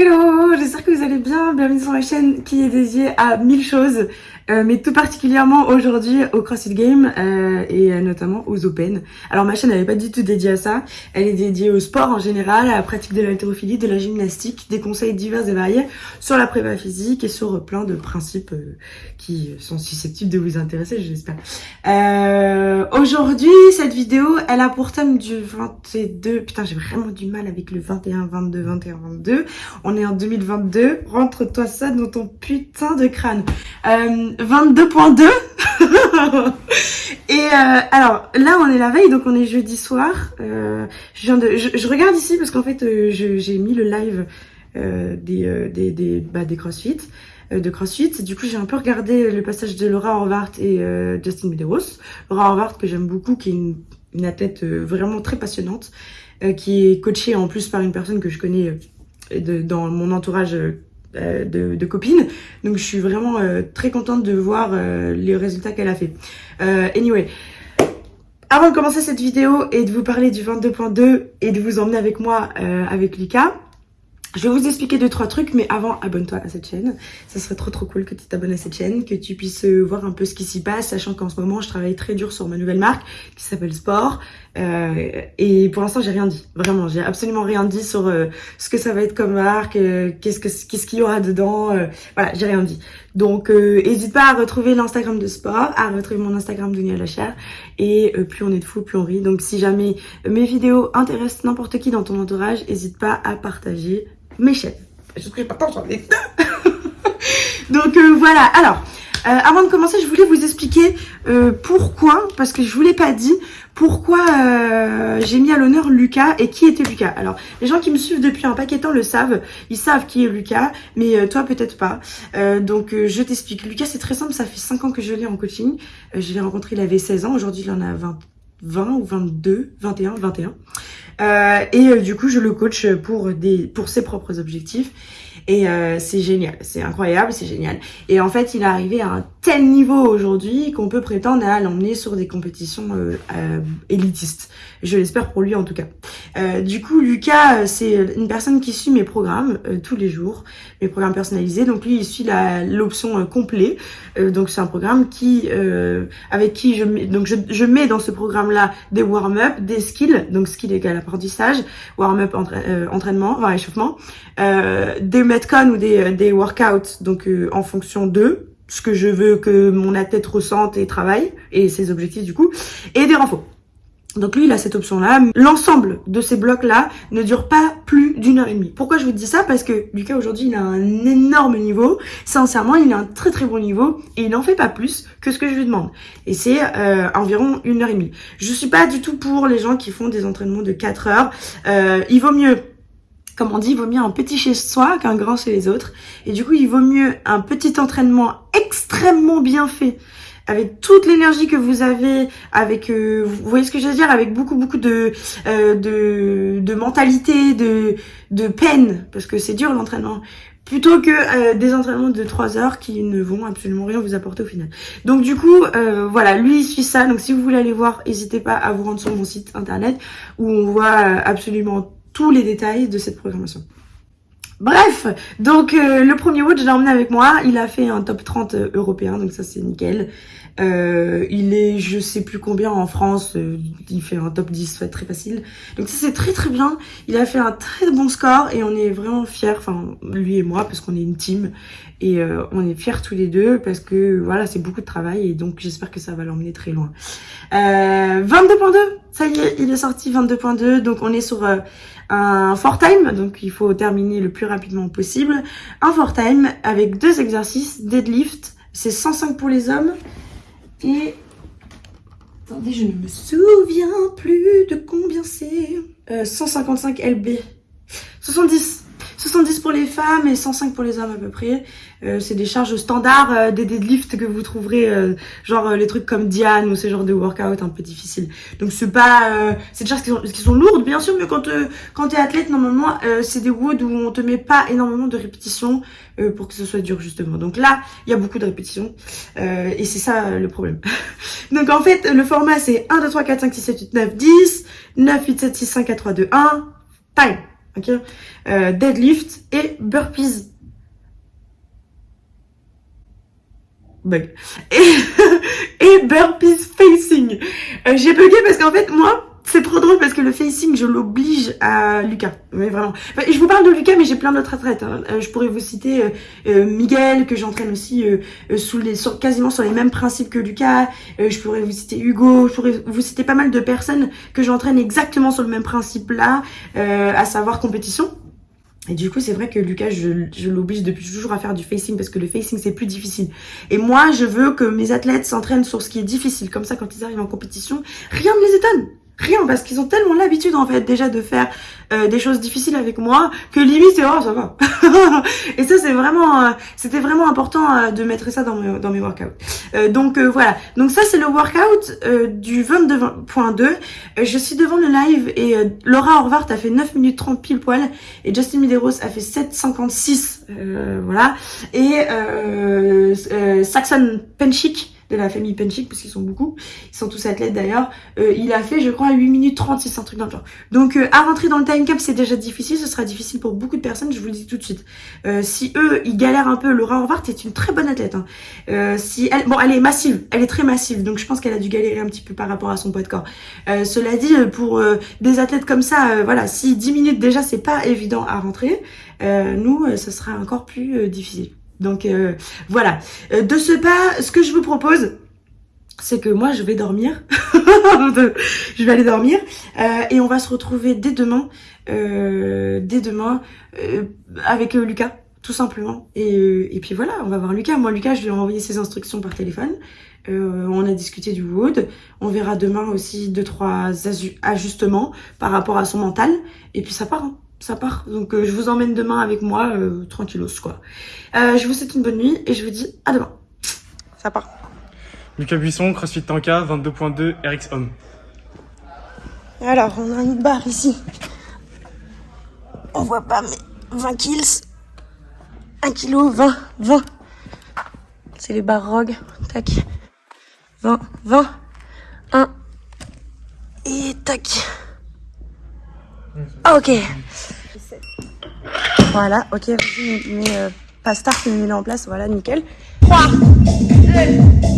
Hello, j'espère que vous allez bien. Bienvenue sur ma chaîne qui est dédiée à mille choses. Euh, mais tout particulièrement aujourd'hui au CrossFit Game euh, et euh, notamment aux Open. Alors ma chaîne n'est pas du tout dédiée à ça, elle est dédiée au sport en général, à la pratique de l'haltérophilie, de la gymnastique, des conseils divers et variés sur la prépa physique et sur plein de principes qui sont susceptibles de vous intéresser, j'espère. aujourd'hui, cette vidéo, elle a pour thème du 22... Putain, j'ai vraiment du mal avec le 21, 22, 21, 22. On est en 2022, rentre-toi ça dans ton putain de crâne. 22.2 et euh, alors là on est la veille donc on est jeudi soir euh, je, regarde ici parce qu'en fait euh, j'ai mis le live des, des, des, bah, des crossfit de CrossFit. Du coup, j'ai un peu regardé le passage de Laura Horvath et Justin Medeiros. Laura Horvath, que j'aime beaucoup, qui est une, une athlète vraiment très passionnante, qui est coachée en plus par une personne que je connais dans mon entourage euh, de, copines. Donc je suis vraiment euh, très contente de voir euh, les résultats qu'elle a fait. anyway, avant de commencer cette vidéo et de vous parler du 22.2 et de vous emmener avec moi avec Lika, je vais vous expliquer deux, trois trucs, mais avant, abonne-toi à cette chaîne. Ça serait trop trop cool que tu t'abonnes à cette chaîne, que tu puisses voir un peu ce qui s'y passe, sachant qu'en ce moment, je travaille très dur sur ma nouvelle marque qui s'appelle Sport. Euh, et pour l'instant, j'ai rien dit. Vraiment, j'ai absolument rien dit sur euh, ce que ça va être comme qu'est-ce que qu'est-ce qu'il y aura dedans. voilà, j'ai rien dit. Donc, n'hésite pas à retrouver l'Instagram de Sport, à retrouver mon Instagram Dunia Lachère. Et plus on est de fous, plus on rit. Donc, si jamais mes vidéos intéressent n'importe qui dans ton entourage, n'hésite pas à partager mes chaînes. Je suis pas sur les deux. Donc euh, voilà, alors, euh, avant de commencer, je voulais vous expliquer euh, pourquoi, parce que je vous l'ai pas dit, pourquoi j'ai mis à l'honneur Lucas et qui était Lucas. Alors, les gens qui me suivent depuis un paquet de temps le savent, ils savent qui est Lucas, mais toi peut-être pas. donc je t'explique. Lucas, c'est très simple, ça fait 5 ans que je l'ai en coaching. je l'ai rencontré, il avait 16 ans, aujourd'hui il en a 20, 20 ou 22, 21, 21. Euh, et euh, du coup, je le coach pour, des, pour ses propres objectifs. Et euh, c'est génial, c'est incroyable, c'est génial. Et en fait, il est arrivé à un tel niveau aujourd'hui qu'on peut prétendre à l'emmener sur des compétitions euh, euh, élitistes. Je l'espère pour lui en tout cas. Euh, du coup, Lucas, c'est une personne qui suit mes programmes tous les jours, mes programmes personnalisés. Donc lui, il suit l'option complet. donc c'est un programme qui, avec qui je mets, donc je, je mets dans ce programme-là des warm-up, des skills, donc skill égale apprentissage, warm-up entraînement, enfin échauffement, des metcon ou des, des workouts, donc en fonction d'eux ce que je veux que mon athlète ressente et travaille, et ses objectifs du coup, et des renforts. Donc lui, il a cette option-là. L'ensemble de ces blocs-là ne dure pas plus d'une heure et demie. Pourquoi je vous dis ça? Parce que Lucas, aujourd'hui, il a un énorme niveau. Sincèrement, il a un très très bon niveau. Et il n'en fait pas plus que ce que je lui demande. Et c'est euh, environ une heure et demie. Je suis pas du tout pour les gens qui font des entraînements de 4 heures. Euh, il vaut mieux comme on dit, il vaut mieux un petit chez soi qu'un grand chez les autres. Et du coup, il vaut mieux un petit entraînement extrêmement bien fait, avec toute l'énergie que vous avez, avec, euh, vous voyez ce que je veux dire, avec beaucoup beaucoup de euh, de, de, mentalité, de de peine, parce que c'est dur l'entraînement, plutôt que euh, des entraînements de 3 heures qui ne vont absolument rien vous apporter au final. Donc du coup, voilà, lui il suit ça. Donc si vous voulez aller voir, n'hésitez pas à vous rendre sur mon site internet où on voit absolument les détails de cette programmation. Bref, donc euh, le premier watch, je l'ai emmené avec moi. Il a fait un top 30 euh, européen, donc ça c'est nickel. Euh, il est, je sais plus combien en France, il fait un top 10, très facile. Donc ça c'est très très bien. Il a fait un très bon score et on est vraiment fiers, enfin lui et moi, parce qu'on est une team. Et on est fiers tous les deux parce que voilà, c'est beaucoup de travail et donc j'espère que ça va l'emmener très loin. 22.2, ça y est, il est sorti 22.2, donc on est sur un four time, donc il faut terminer le plus rapidement possible. Un four time avec deux exercices, deadlift, c'est 105 pour les hommes. Et attendez, je ne me souviens plus de combien c'est. 155 LB. 70 70 pour les femmes et 105 pour les hommes à peu près. Euh, c'est des charges standards, euh, des deadlifts que vous trouverez, euh, genre les trucs comme Diane ou ce genre de workout un peu difficile. Donc c'est pas, c'est des charges qui sont, qui sont, lourdes bien sûr, mais quand quand t'es athlète normalement, c'est des woods où on te met pas énormément de répétitions pour que ce soit dur justement. Donc là, il y a beaucoup de répétitions et c'est ça le problème. Donc en fait, le format c'est 1, 2, 3, 4, 5, 6, 7, 8, 9, 10, 9, 8, 7, 6, 5, 4, 3, 2, 1, time ok euh, Deadlift et burpees. Bug. Et, burpees facing. Euh, j'ai bugué parce qu'en fait, moi, c'est trop drôle parce que le facing, je l'oblige à Lucas. Mais vraiment. je vous parle de Lucas, mais j'ai plein d'autres athlètes. Hein. Euh, je pourrais vous citer euh, euh, Miguel, que j'entraîne aussi les, quasiment sur les mêmes principes que Lucas. je pourrais vous citer Hugo. Je pourrais vous citer pas mal de personnes que j'entraîne exactement sur le même principe là, à savoir compétition. Et du coup, c'est vrai que Lucas, je, je l'oblige depuis toujours à faire du facing parce que le facing, c'est plus difficile. Et moi, je veux que mes athlètes s'entraînent sur ce qui est difficile. Comme ça, quand ils arrivent en compétition, rien ne les étonne. Rien, parce qu'ils ont tellement l'habitude en fait déjà de faire euh, des choses difficiles avec moi que limite oh ça va. et ça c'est vraiment, euh, c'était vraiment important euh, de mettre ça dans mes, dans mes workouts. donc voilà, donc ça c'est le workout du 22.2. je suis devant le live et Laura Horvath a fait 9 minutes 30 pile poil et Justin Medeiros a fait 7.56 voilà et Saxon Penchik de la famille Penchik, parce qu'ils sont beaucoup, ils sont tous athlètes d'ailleurs, euh, il a fait je crois 8 minutes 36, un truc dans le. Donc euh, à rentrer dans le time cap c'est déjà difficile, ce sera difficile pour beaucoup de personnes, je vous le dis tout de suite. Euh, si eux, ils galèrent un peu, Laura Horvath est une très bonne athlète. Hein. si elle, bon, elle est massive, elle est très massive, donc je pense qu'elle a dû galérer un petit peu par rapport à son poids de corps. cela dit, pour des athlètes comme ça, voilà, si 10 minutes déjà c'est pas évident à rentrer, nous, ce sera encore plus difficile. Donc euh, voilà. Euh, de ce pas, ce que je vous propose, c'est que moi je vais dormir. je vais aller dormir. Euh, et on va se retrouver dès demain. dès demain avec Lucas tout simplement. Et, puis voilà, on va voir Lucas. Moi, Lucas, je lui ai envoyé ses instructions par téléphone. on a discuté du wood. On verra demain aussi deux, trois ajustements par rapport à son mental. Et puis ça part. Hein ça part. Donc euh, je vous emmène demain avec moi, euh, tranquillos quoi. Euh, je vous souhaite une bonne nuit et je vous dis à demain. Ça part. Lucas Buisson, CrossFit Tanka, 22.2 RX Homme. Alors, on a une barre ici. On voit pas, mais 20 kills. 1 kg, 20, 20. C'est les barres ROG. Tac. 20, 20. 1. Et tac. Ok. Voilà, ok, vas-y, euh, pas start, mais mets-le en place, voilà, nickel. 3, 2,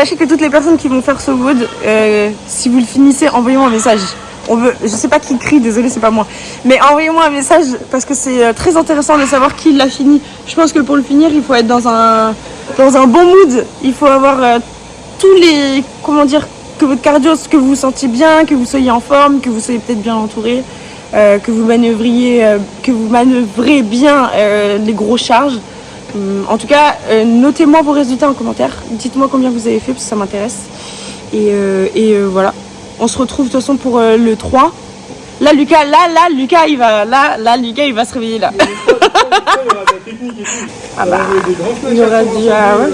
Sachez que toutes les personnes qui vont faire ce wood, euh, si vous le finissez, envoyez-moi un message. On veut, je sais pas qui crie, désolé, c'est pas moi. Mais envoyez-moi un message parce que c'est euh, très intéressant de savoir qui l'a fini. Je pense que pour le finir, il faut être dans un, dans un bon mood. Il faut avoir euh, tous les, comment dire, que votre cardio, que vous vous sentiez bien, que vous soyez en forme, que vous soyez peut-être bien entouré, que vous manœuvriez, que vous manœuvrez bien les gros charges. Hum, En tout cas, euh, notez-moi vos résultats en commentaire. Dites-moi combien vous avez fait parce que ça m'intéresse. Et, euh, et euh, voilà. On se retrouve de toute façon pour le 3. Là, Lucas, là, là, Lucas, il va, là, là, Lucas, il va se réveiller là. Ah bah, il y aura du, ah ouais.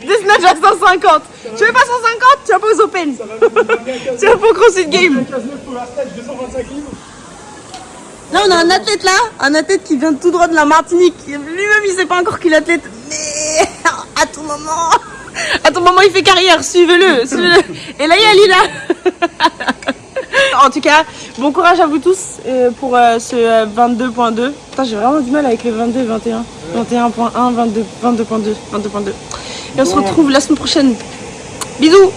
Des snatchs à 150. Tu veux pas 150 Tu vas pas aux Open. tu vas pas au CrossFit Game. Là, on a un athlète là, un athlète qui vient tout droit de la Martinique. Lui-même, il sait pas encore qu'il est athlète. Mais à tout moment, à tout moment, il fait carrière. Suivez-le, suivez-le. Et là, il y a Lila. En tout cas, bon courage à vous tous euh, pour euh, ce euh, 22.2. Putain, j'ai vraiment du mal avec les 22 et 21. 21.1, 22, 22.2, 22.2. Et on se retrouve la semaine prochaine. Bisous